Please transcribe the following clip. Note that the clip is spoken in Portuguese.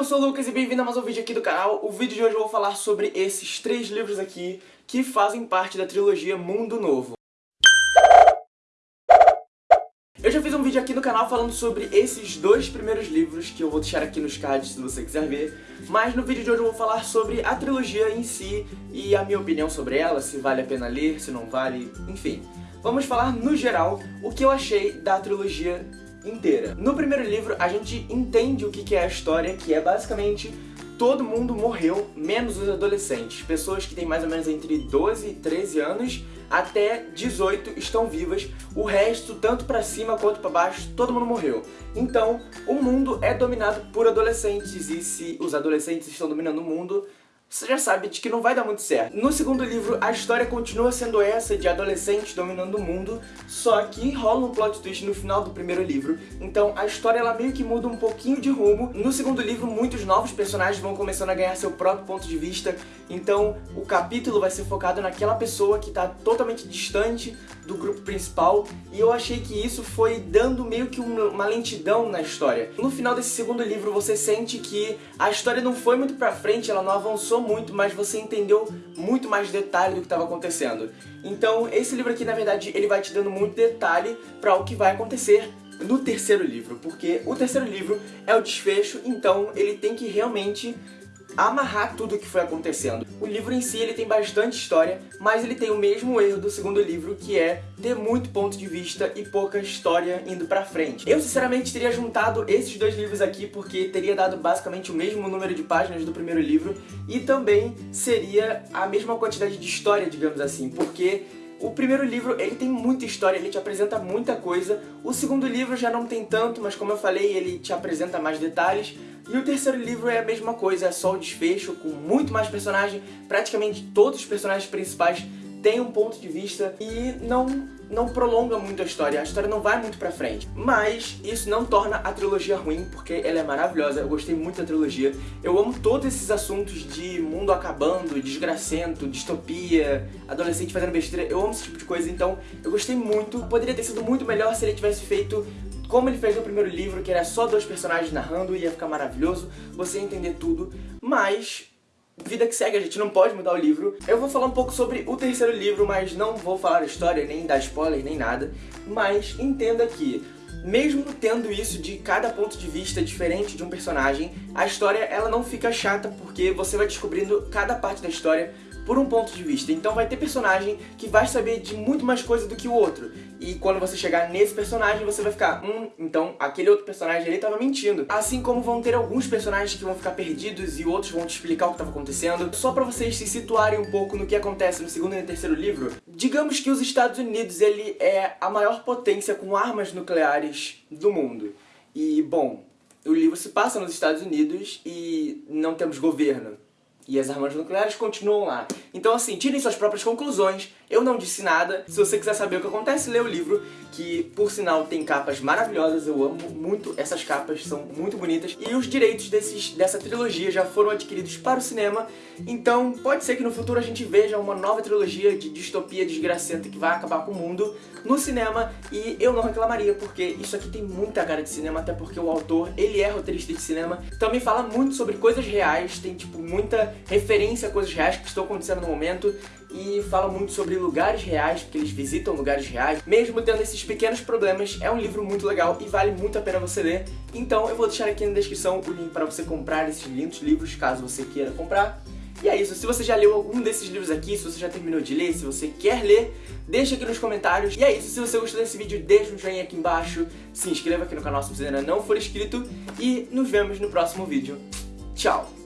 eu sou o Lucas e bem-vindo a mais um vídeo aqui do canal. O vídeo de hoje eu vou falar sobre esses três livros aqui que fazem parte da trilogia Mundo Novo. Eu já fiz um vídeo aqui no canal falando sobre esses dois primeiros livros, que eu vou deixar aqui nos cards se você quiser ver, mas no vídeo de hoje eu vou falar sobre a trilogia em si e a minha opinião sobre ela, se vale a pena ler, se não vale, enfim. Vamos falar no geral o que eu achei da trilogia inteira. No primeiro livro, a gente entende o que é a história, que é basicamente todo mundo morreu, menos os adolescentes. Pessoas que têm mais ou menos entre 12 e 13 anos até 18 estão vivas, o resto, tanto pra cima quanto pra baixo, todo mundo morreu. Então, o mundo é dominado por adolescentes, e se os adolescentes estão dominando o mundo, você já sabe de que não vai dar muito certo. No segundo livro, a história continua sendo essa de adolescentes dominando o mundo, só que rola um plot twist no final do primeiro livro, então a história ela meio que muda um pouquinho de rumo. No segundo livro, muitos novos personagens vão começando a ganhar seu próprio ponto de vista, então o capítulo vai ser focado naquela pessoa que está totalmente distante do grupo principal, e eu achei que isso foi dando meio que uma lentidão na história. No final desse segundo livro, você sente que a história não foi muito pra frente, ela não avançou muito, mas você entendeu muito mais detalhe do que estava acontecendo. Então, esse livro aqui, na verdade, ele vai te dando muito detalhe para o que vai acontecer no terceiro livro, porque o terceiro livro é o desfecho, então ele tem que realmente amarrar tudo o que foi acontecendo. O livro em si ele tem bastante história, mas ele tem o mesmo erro do segundo livro, que é ter muito ponto de vista e pouca história indo pra frente. Eu sinceramente teria juntado esses dois livros aqui porque teria dado basicamente o mesmo número de páginas do primeiro livro e também seria a mesma quantidade de história, digamos assim, porque o primeiro livro, ele tem muita história, ele te apresenta muita coisa. O segundo livro já não tem tanto, mas como eu falei, ele te apresenta mais detalhes. E o terceiro livro é a mesma coisa, é só o desfecho, com muito mais personagem. Praticamente todos os personagens principais têm um ponto de vista e não não prolonga muito a história, a história não vai muito pra frente. Mas isso não torna a trilogia ruim, porque ela é maravilhosa, eu gostei muito da trilogia. Eu amo todos esses assuntos de mundo acabando, desgracento, distopia, adolescente fazendo besteira, eu amo esse tipo de coisa, então eu gostei muito. Poderia ter sido muito melhor se ele tivesse feito como ele fez no primeiro livro, que era só dois personagens narrando, ia ficar maravilhoso, você entender tudo, mas vida que segue, a gente não pode mudar o livro. Eu vou falar um pouco sobre o terceiro livro, mas não vou falar a história, nem dar spoiler, nem nada. Mas entenda que, mesmo tendo isso de cada ponto de vista diferente de um personagem, a história ela não fica chata, porque você vai descobrindo cada parte da história por um ponto de vista. Então vai ter personagem que vai saber de muito mais coisa do que o outro. E quando você chegar nesse personagem, você vai ficar, hum, então aquele outro personagem ali tava mentindo. Assim como vão ter alguns personagens que vão ficar perdidos e outros vão te explicar o que estava acontecendo. Só pra vocês se situarem um pouco no que acontece no segundo e no terceiro livro, digamos que os Estados Unidos, ele é a maior potência com armas nucleares do mundo. E, bom, o livro se passa nos Estados Unidos e não temos governo. E as armas nucleares continuam lá. Então assim, tirem suas próprias conclusões, eu não disse nada. Se você quiser saber o que acontece, lê o livro, que por sinal tem capas maravilhosas, eu amo muito essas capas, são muito bonitas. E os direitos desses, dessa trilogia já foram adquiridos para o cinema, então pode ser que no futuro a gente veja uma nova trilogia de distopia desgracenta que vai acabar com o mundo no cinema, e eu não reclamaria, porque isso aqui tem muita cara de cinema, até porque o autor, ele é roteirista de cinema, também fala muito sobre coisas reais, tem tipo muita referência a coisas reais que estão acontecendo no momento e fala muito sobre lugares reais, porque eles visitam lugares reais. Mesmo tendo esses pequenos problemas, é um livro muito legal e vale muito a pena você ler. Então eu vou deixar aqui na descrição o link para você comprar esses lindos livros, caso você queira comprar. E é isso, se você já leu algum desses livros aqui, se você já terminou de ler, se você quer ler, deixa aqui nos comentários. E é isso, se você gostou desse vídeo, deixa um joinha aqui embaixo, se inscreva aqui no canal se você ainda não for inscrito, e nos vemos no próximo vídeo. Tchau!